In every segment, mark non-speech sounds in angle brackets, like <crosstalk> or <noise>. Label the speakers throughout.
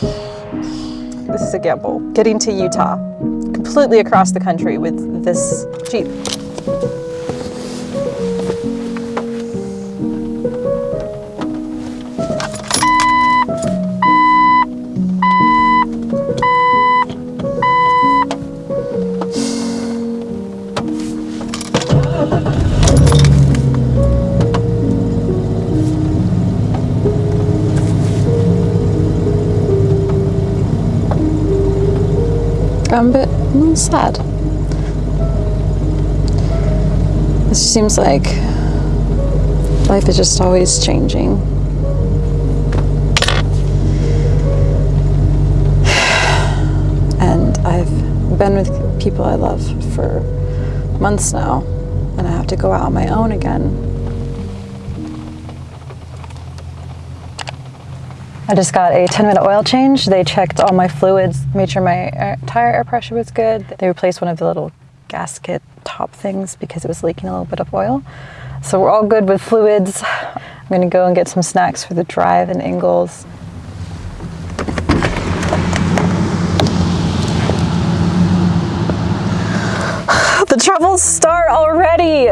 Speaker 1: This is a gamble. Getting to Utah, completely across the country with this Jeep. A sad. It seems like life is just always changing. <sighs> And I've been with people I love for months now, and I have to go out on my own again. I just got a 10 minute oil change. They checked all my fluids, made sure my tire air pressure was good. They replaced one of the little gasket top things because it was leaking a little bit of oil. So we're all good with fluids. I'm gonna go and get some snacks for the drive in Ingles. <sighs> the troubles start already.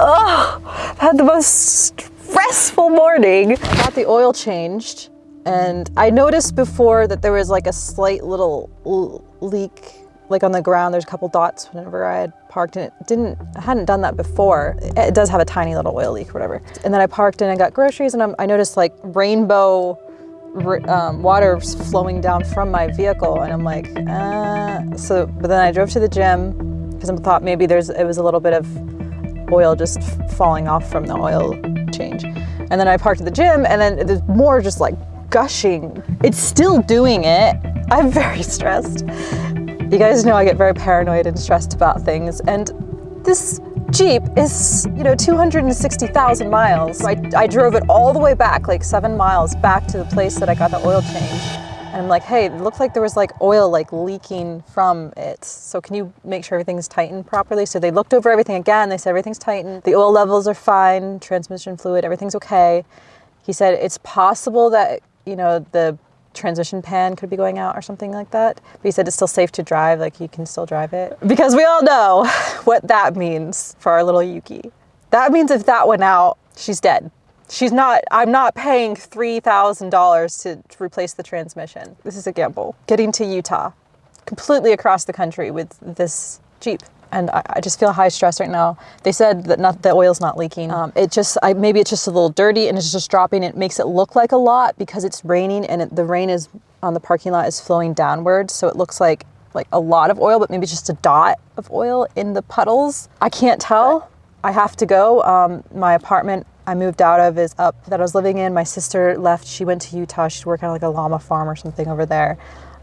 Speaker 1: Oh, I've had the most stressful morning. I got the oil changed and I noticed before that there was like a slight little leak like on the ground. There's a couple dots whenever I had parked and it didn't, I hadn't done that before. It does have a tiny little oil leak or whatever. And then I parked and I got groceries and I'm, i noticed like rainbow um, water flowing down from my vehicle and I'm like, uh, so, but then I drove to the gym because I thought maybe there's, it was a little bit of oil just falling off from the oil change. And then I parked at the gym and then there's more just like gushing. It's still doing it. I'm very <laughs> stressed. You guys know I get very paranoid and stressed about things and this Jeep is, you know, 260,000 miles. I, I drove it all the way back, like seven miles back to the place that I got the oil change. And I'm like, hey, it looked like there was like oil like leaking from it. So can you make sure everything's tightened properly? So they looked over everything again. They said everything's tightened. The oil levels are fine, transmission fluid, everything's okay. He said it's possible that you know, the transmission pan could be going out or something like that. But he said it's still safe to drive, like you can still drive it. Because we all know <laughs> what that means for our little Yuki. That means if that went out, she's dead. She's not, I'm not paying $3,000 to, to replace the transmission. This is a gamble. Getting to Utah, completely across the country with this Jeep and I, I, just feel high stress right now. They said that not, the oil's not leaking. Um, it just, I, maybe it's just a little dirty and it's just dropping. It makes it look like a lot because it's raining and it, the rain is on the parking lot is flowing downwards. So it looks like like a lot of oil, but maybe just a dot of oil in the puddles. I can't tell. I have to go. Um, my apartment I moved out of is up that I was living in. My sister left. She went to Utah. She's working on like a llama farm or something over there.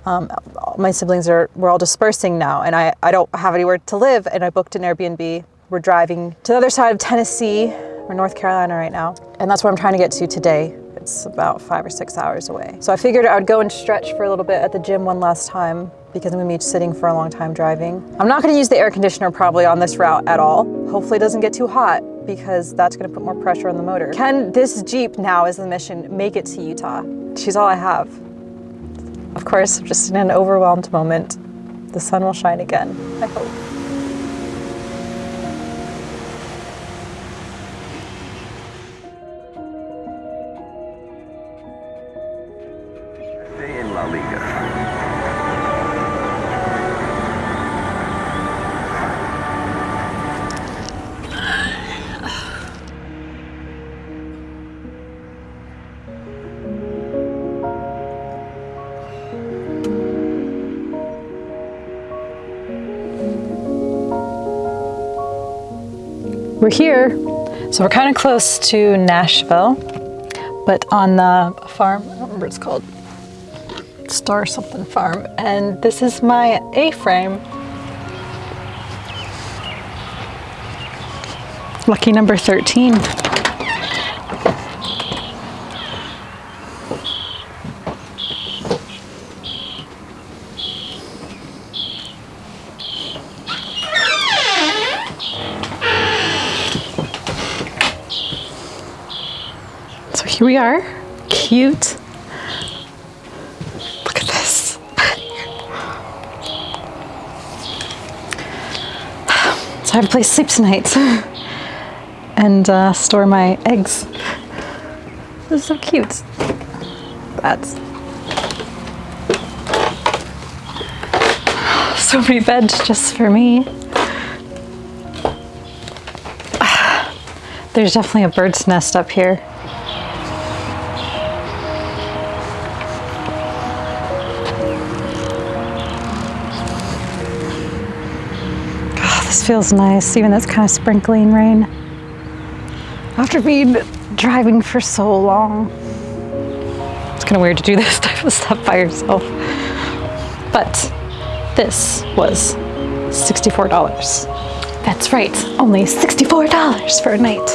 Speaker 1: Um, my siblings are, we're all dispersing now and I, I don't have anywhere to live and I booked an Airbnb. We're driving to the other side of Tennessee or North Carolina right now. And that's where I'm trying to get to today. It's about five or six hours away. So I figured I would go and stretch for a little bit at the gym one last time because I'm gonna be sitting for a long time driving. I'm not gonna use the air conditioner probably on this route at all. Hopefully it doesn't get too hot because that's gonna put more pressure on the motor. Can this Jeep now is the mission make it to Utah? She's all I have. Of course, just in an overwhelmed moment, the sun will shine again, I hope. We're here, so we're kind of close to Nashville, but on the farm, I don't remember what it's called, Star something farm, and this is my A-frame. Lucky number 13. Here we are, cute. Look at this. so I have a place to sleep tonight <laughs> and uh, store my eggs. This is so cute. That's <sighs> so many beds just for me. <sighs> There's definitely a bird's nest up here. This feels nice, even though it's kind of sprinkling rain. After being driving for so long. It's kind of weird to do <laughs> this type of stuff by yourself. But this was $64. That's right, only $64 for a night.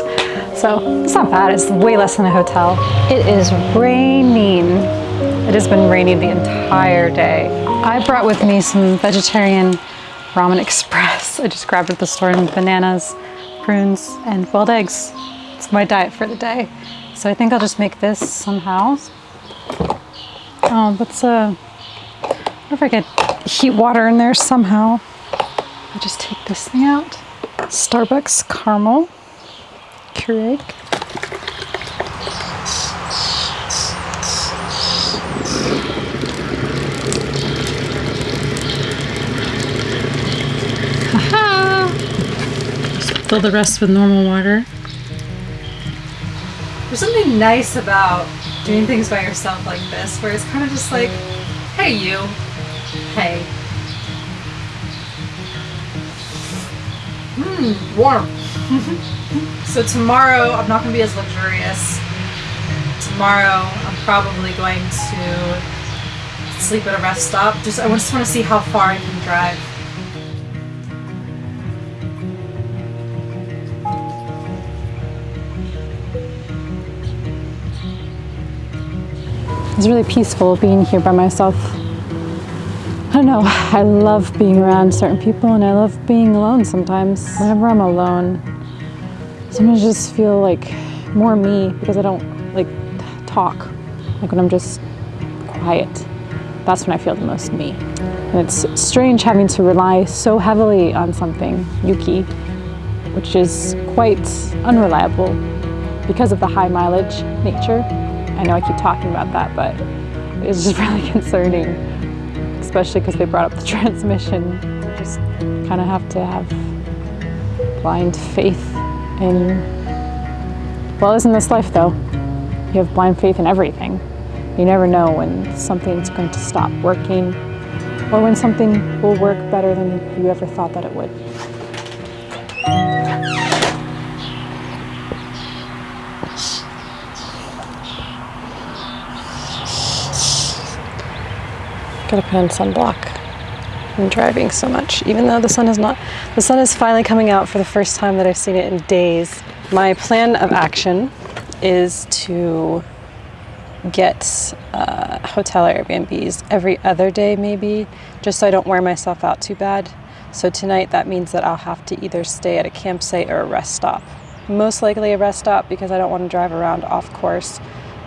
Speaker 1: So it's not bad, it's way less than a hotel. It is raining. It has been raining the entire day. I brought with me some vegetarian ramen express. I just grabbed at the store and bananas, prunes, and boiled eggs. It's my diet for the day. So I think I'll just make this somehow. Oh, let's uh, I wonder if I could heat water in there somehow. I just take this thing out. Starbucks caramel Keurig. Fill the rest with normal water. There's something nice about doing things by yourself like this, where it's kind of just like, hey you, hey. Mmm, warm. <laughs> so tomorrow I'm not going to be as luxurious. Tomorrow I'm probably going to sleep at a rest stop. Just I just want to see how far I can drive. It's really peaceful being here by myself. I don't know, I love being around certain people and I love being alone sometimes. Whenever I'm alone, sometimes I just feel like more me because I don't like talk. Like when I'm just quiet, that's when I feel the most me. And it's strange having to rely so heavily on something, Yuki, which is quite unreliable because of the high mileage nature. I know I keep talking about that, but it's just <laughs> really concerning, especially because they brought up the <laughs> transmission. You just kind of have to have blind faith in, well, isn't this life though? You have blind faith in everything. You never know when something's going to stop working or when something will work better than you ever thought that it would. Gotta put on sunblock. I'm driving so much, even though the sun is not, the sun is finally coming out for the first time that I've seen it in days. My plan of action is to get uh, hotel Airbnbs every other day maybe, just so I don't wear myself out too bad. So tonight that means that I'll have to either stay at a campsite or a rest stop. Most likely a rest stop because I don't want to drive around off course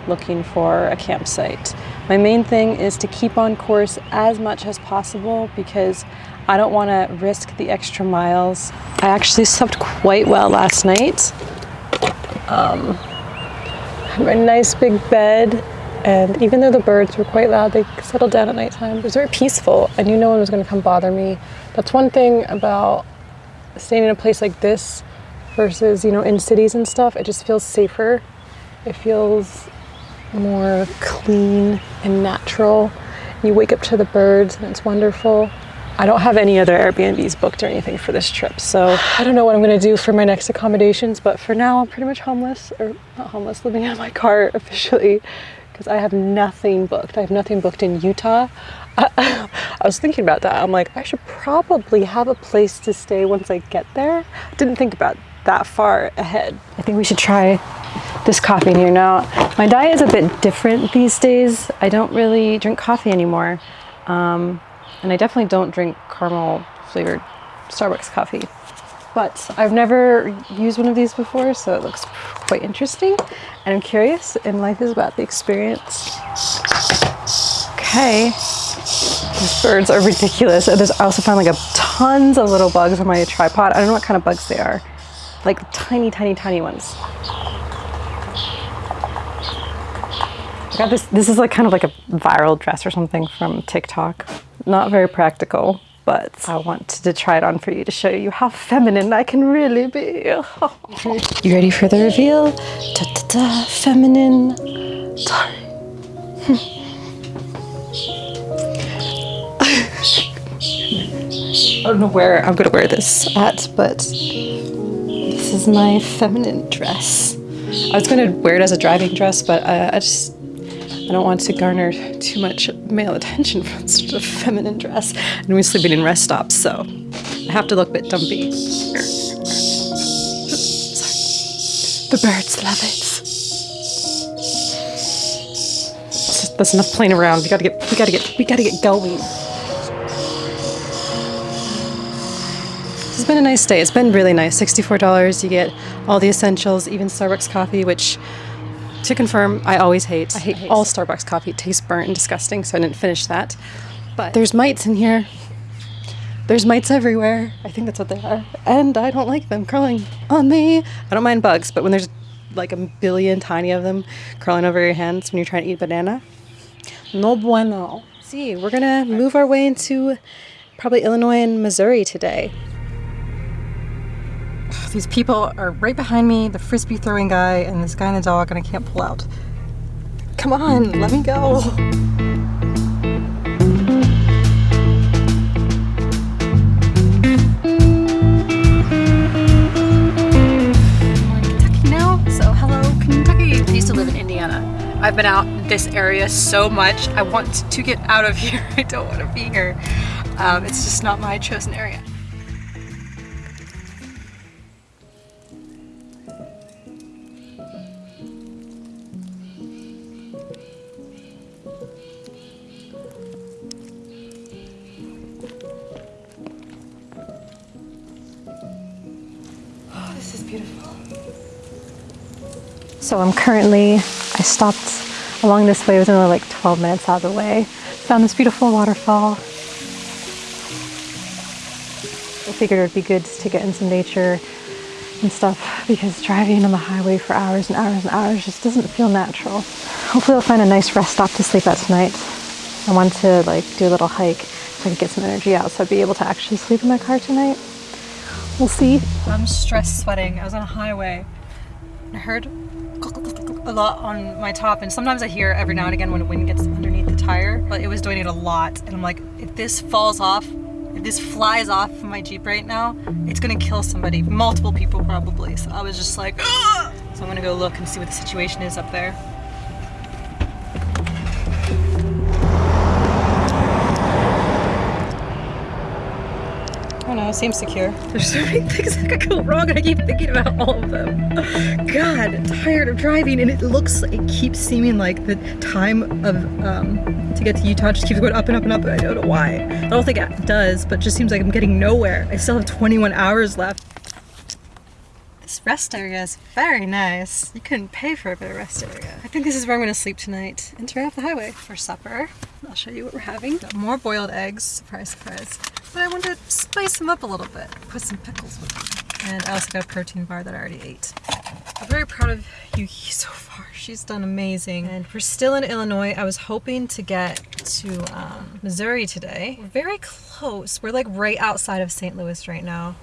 Speaker 1: looking for a campsite. My main thing is to keep on course as much as possible because I don't want to risk the extra miles. I actually slept quite well last night. Um, had my nice big bed and even though the birds were quite loud, they settled down at nighttime. It was very peaceful. I knew no one was going to come bother me. That's one thing about staying in a place like this versus, you know, in cities and stuff. It just feels safer. It feels more clean and natural. You wake up to the birds and it's wonderful. I don't have any other Airbnbs booked or anything for this trip, so I don't know what I'm gonna do for my next accommodations, but for now I'm pretty much homeless, or not homeless, living in my car <laughs> officially, because I have nothing booked. I have nothing booked in Utah. I, <laughs> I was thinking about that. I'm like, I should probably have a place to stay once I get there. Didn't think about that far ahead. I think we should try this coffee here now. My diet is a bit different these days. I don't really drink coffee anymore. Um, and I definitely don't drink caramel flavored Starbucks coffee. But I've never used one of these before, so it looks quite interesting. And I'm curious, and life is about the experience. Okay. These birds are ridiculous. And I also found like a tons of little bugs on my tripod. I don't know what kind of bugs they are. Like tiny, tiny, tiny ones. I got this, this is like kind of like a viral dress or something from TikTok. Not very practical, but I wanted to try it on for you to show you how feminine I can really be. <laughs> you ready for the reveal? Da, da, da, feminine. Sorry. <laughs> I don't know where I'm gonna wear this at, but this is my feminine dress. I was gonna wear it as a driving dress, but uh, I just I don't want to garner too much male attention from <laughs> such a feminine dress. And we're sleeping in rest stops, so I have to look a bit dumpy. Sorry. The birds love it. That's enough playing around. We gotta get we gotta get we gotta get going. It's been a nice day. It's been really nice. $64. You get all the essentials, even Starbucks coffee, which to confirm, I always hate. I hate, I hate all Starbucks coffee. It tastes burnt and disgusting, so I didn't finish that. But there's mites in here. There's mites everywhere. I think that's what they are. And I don't like them crawling on me. I don't mind bugs, but when there's like a billion tiny of them crawling over your hands when you're trying to eat banana, no bueno. See, we're gonna move our way into probably Illinois and Missouri today. These people are right behind me, the frisbee throwing guy and this guy and the dog, and I can't pull out. Come on, let me go.
Speaker 2: I used to live in Indiana. I've been out this area so much. I want to get out of <laughs> here. I don't want to be here. Um, it's just not my chosen area.
Speaker 1: So I'm currently, I stopped along this way, it was only like 12 minutes out of the way. Found this beautiful waterfall. I figured it would be good to get in some nature and stuff because driving on the highway for hours and hours and hours just doesn't feel natural. Hopefully I'll find a nice rest stop to sleep at tonight. I want to like do a little hike so I can get some energy out so I'd be able to actually sleep in my car tonight. We'll see.
Speaker 2: I'm stress sweating. I was on a highway. I heard a lot on my top and sometimes I hear every now and again when the wind gets underneath the tire but it was doing it a lot and I'm like if this falls off if this flies off my Jeep right now it's gonna kill somebody multiple people probably so I was just like Ugh! so I'm gonna go look and see what the situation is up there seems secure. There's so many things that could go wrong and I keep thinking about all of them. God, I'm tired of driving and it looks, it keeps seeming like the time of, um, to get to Utah just keeps going up and up and up and I don't know why. I don't think it does, but it just seems like I'm getting nowhere. I still have 21 hours left. This rest area is very nice. You couldn't pay for a better rest area. I think this is where I'm gonna sleep tonight and off the highway for supper. I'll show you what we're having. Got more boiled eggs, surprise, surprise. But I wanted to spice them up a little bit, put some pickles with them. And I also got a protein bar that I already ate. I'm very proud of Yuki <laughs> so far. She's done amazing. And we're still in Illinois. I was hoping to get to um, Missouri today. We're very close. We're like right outside of St. Louis right now.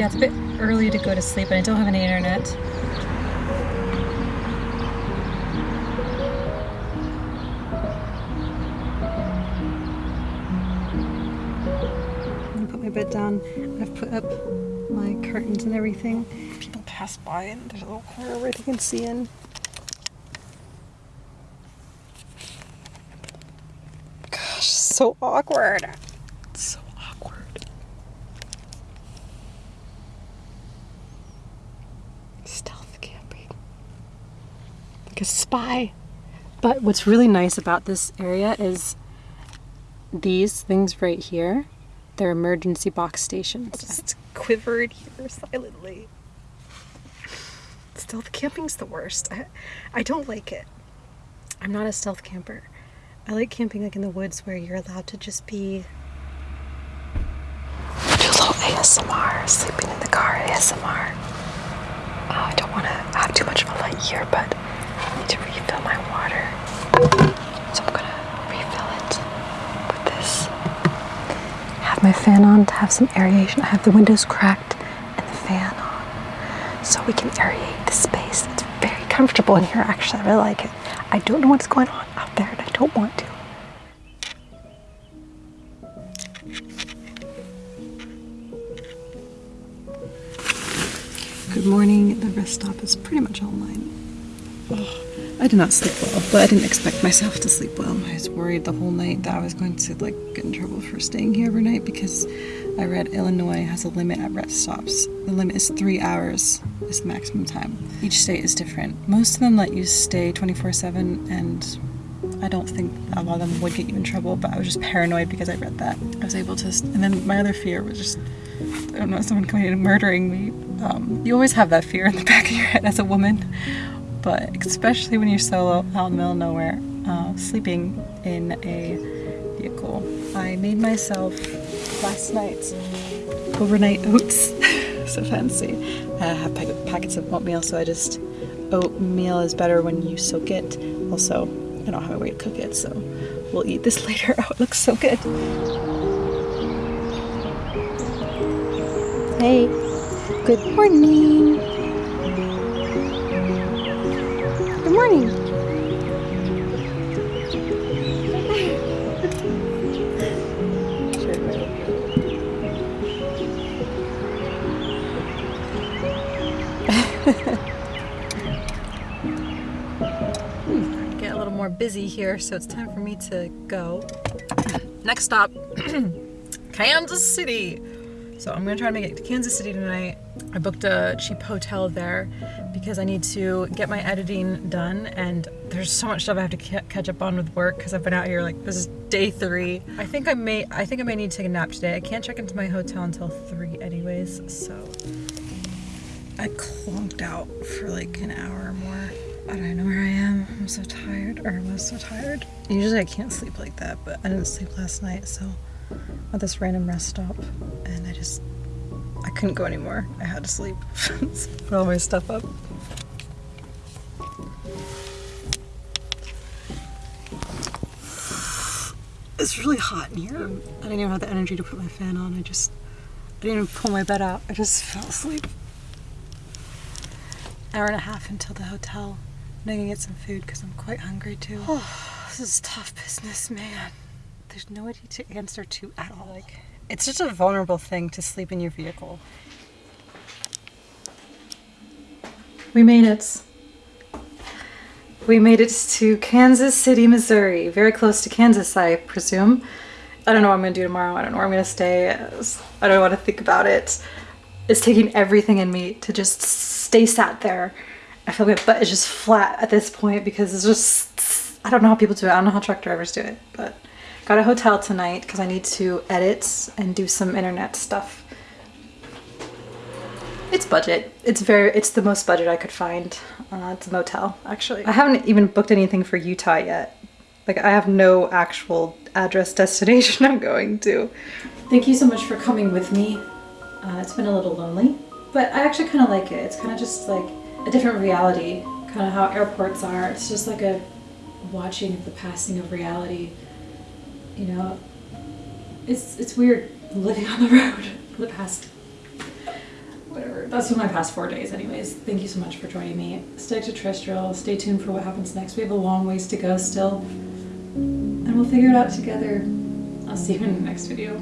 Speaker 2: Yeah, it's a bit early to go to sleep and I don't have any internet. I'm gonna put my bed down. I've put up my curtains and everything. People pass by and there's a little corner where they can see in. Gosh, so awkward. A spy. But what's really nice about this area is these things right here, they're emergency box stations. Just quivered here silently. Stealth camping's the worst. I, I don't like it. I'm not a stealth camper. I like camping like in the woods where you're allowed to just be
Speaker 1: Do a little ASMR, sleeping in the car ASMR. Oh, uh, I don't want to have too much of a light here, but I need to refill my water. So I'm gonna refill it with this. Have my fan on to have some aeration. I have the windows cracked and the fan on so we can aerate the space. It's very comfortable in here, actually. I really like it. I don't know what's going on out there and I don't want to.
Speaker 2: Good morning. The rest stop is pretty much online. I did not sleep well, but I didn't expect myself to sleep well. I was worried the whole night that I was going to like get in trouble for staying here overnight because I read Illinois has a limit at rest stops. The limit is three hours is the maximum time. Each state is different. Most of them let you stay 24/7, and I don't think a lot of them would get you in trouble. But I was just paranoid because I read that. I was able to, and then my other fear was just I don't know, someone coming in and murdering me. Um, you always have that fear in the <laughs> back of your head as a woman, but especially when you're solo out in the middle of nowhere, uh, sleeping in a vehicle. I made myself last night overnight oats, <laughs> so fancy. I have packets of oatmeal, so I just oatmeal is better when you soak it. Also, I don't have a way to cook it, so we'll eat this <laughs> later. Oh, it looks so good. Hey, good morning. Morning. Get a little more busy here, so it's time for me to go. Next stop, <clears throat> Kansas City. So I'm gonna try to make it to Kansas City tonight. I booked a cheap hotel there because I need to get my editing done and there's so much stuff I have to catch up on with work because I've been out here like this is day three. I think I may I think I may need to take a nap today. I can't check into my hotel until three anyways, so I clunked out for like an hour or more. I don't know where I am. I'm so tired, or I was so tired. Usually I can't sleep like that, but I didn't sleep last night, so at this random rest stop, and I just I couldn't go anymore. I had to sleep. <laughs> Put all my stuff up. It's really hot in here. I didn't even have the energy to put my fan on. I just I didn't even pull my bed out. I just <laughs> fell asleep. Hour and a half until the hotel. I'm gonna get some food because I'm quite hungry too. Oh, <sighs> this is tough business, man. There's nobody to answer to at all. Like, it's just a vulnerable thing to sleep in your vehicle. We made it. We made it to Kansas City, Missouri. Very close to Kansas, I presume. I don't know what I'm gonna do tomorrow. I don't know where I'm gonna stay. I don't want to think about it. It's taking everything in me to just stay sat there. I feel like my butt is just flat at this point because it's just, I don't know how people do it. I don't know how truck drivers do it, but got a hotel tonight because I need to edit and do some internet stuff. It's budget. It's very, it's the most budget I could find. Uh, it's a motel, actually. I haven't even booked anything for Utah yet. Like, I have no actual address <laughs> destination I'm going to. Thank you so much for coming with me. Uh, it's been a little lonely, but I actually kind of like it. It's kind of just like a different reality, kind of how airports are. It's just like a watching of the passing of reality. You know, it's it's weird living on the <laughs> road for the past whatever. That's been my past four days, anyways. Thank you so much for joining me. Stay extraterrestrial. Stay tuned for what happens next. We have a long ways to go still, and we'll figure it out together. I'll see you in the next video.